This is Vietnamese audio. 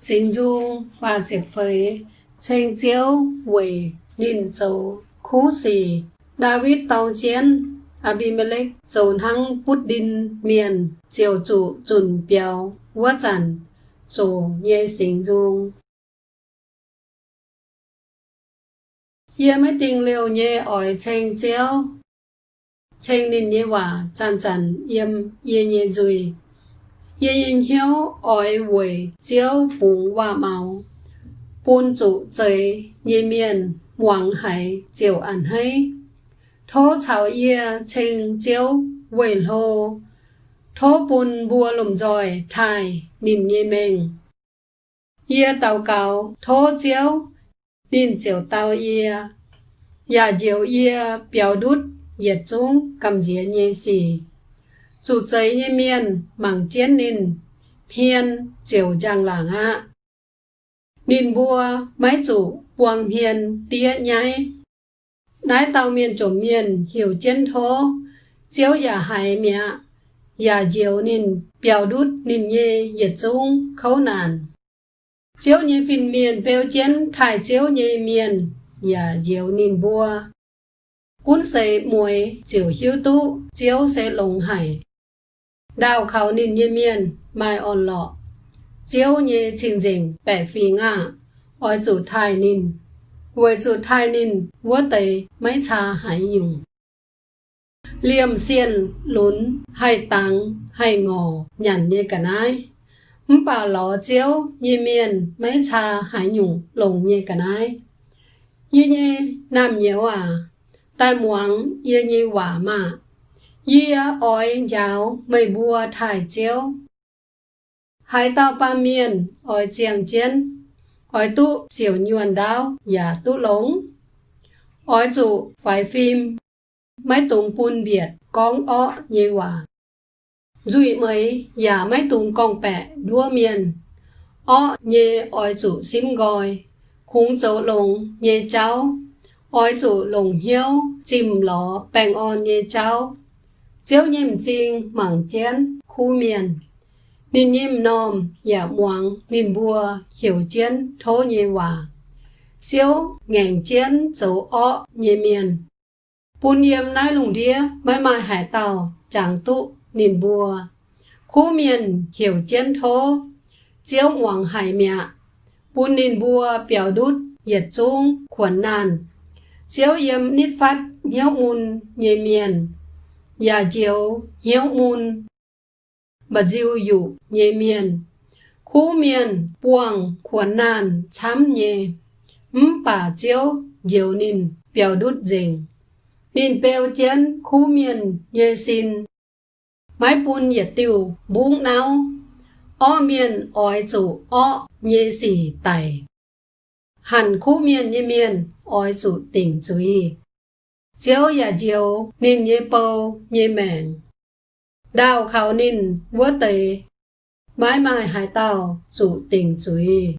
sinh dung và diệt phế tranh chiếu quỷ, nhìn dấu khu xì. David tàu chiến, Abimelech, dồn hăng bút đinh miền chiều chủ chuẩn biểu vua trần chủ nhê sinh dung yê mới tình liều nhê ỏi tranh chiếu tranh nên nhê hòa chẳng chẳng yếm yê nhê dùi yên hiếu ỏi quỷ chiếu bùng hòa màu bùn chủ giới nhê miền hoàng hải chiều ăn hay thố chào ye tranh chiếu quỷ lô thố bùn bùa lùm dòi thai nìm nhê mình yê tàu cáo thố chiếu nín chiều tàu yê ya diệu yê biểu đút yết chung cầm dĩa nhê xì chủ giấy như miền mảng chiến nín. Hiền chiều giang làng hạ nín bua, máy chủ buông hiền tía nhái. Nái tàu miền trộm miền hiểu chiến thố. Chiếu giả hải mẹ giả diều nín biểu đút nín nhê yết dung, khấu nàn chiếu như phìn miền bèo chiến thải chiếu như miền giả diều nín bua. cuốn xe mùi chiều hiếu tu chiếu xe lồng hải đào khảo nín nhê miên, mai on lọ. Chiếu nhê trình trình bẻ phi ngạ. Ôi chủ thai nín với chủ thai nín vô tế mấy cha hải dùng liềm xiên, lún hay tăng hay ngò, nhàn như cả nai bà lọ chiếu như miên, mấy cha hải nhung, lồng như cả nai như như nam nhiều à. Tai muang như như quả mà yia oi, yao, mây bùa, thải chiếu. Hai tao ba miền, oi, chiang chiến oi, tu, chiều nhuần đao và tu lống. Oi chủ phải phim mấy tùng pun biệt, con ó như hòa Dụi mấy giả mấy tùng con bẹ đua miền. Ó như oi chủ sim gọi khung dấu lồng, nhê cháu. Oi chủ lồng hiếu, chìm ló bèn on, nhê cháu chiếu nhìm chinh mảng chén khu miền Ninh nhìm nòm giả muang ninh bùa hiểu chén thô nhẹ hòa chiếu ngàn chén, dấu ọ nhẹ miền Bùn yếm nai lùng đĩa mai mai hải tàu chẳng tụ nên bùa. Khu miền hiểu chén thô, chiếu hoàng hải mẹ. Bùn nên bùa biểu đút nhiệt chung khuẩn nàn. Chiếu yếm nít phát nhéo mùn nhẹ miền ya jiu hiếu mùn bà diêu dụ nhê miền. Khu miền buông khuẩn nàn chám nhê. Mм bà chiếu, diều nín biểu đút dình. Nín bèo chén, khu miền, nhê xin mái bùn nhẹ tiêu bún náo o miền, oi chủ o, nhê xì tài hẳn khu miền nhê miền, oi chủ tỉnh chú ý chiếu ya chiếu nín nhê bầu nhê mèn đào khảo nín vua tề mãi mãi hải tàu chủ tỉnh chú ý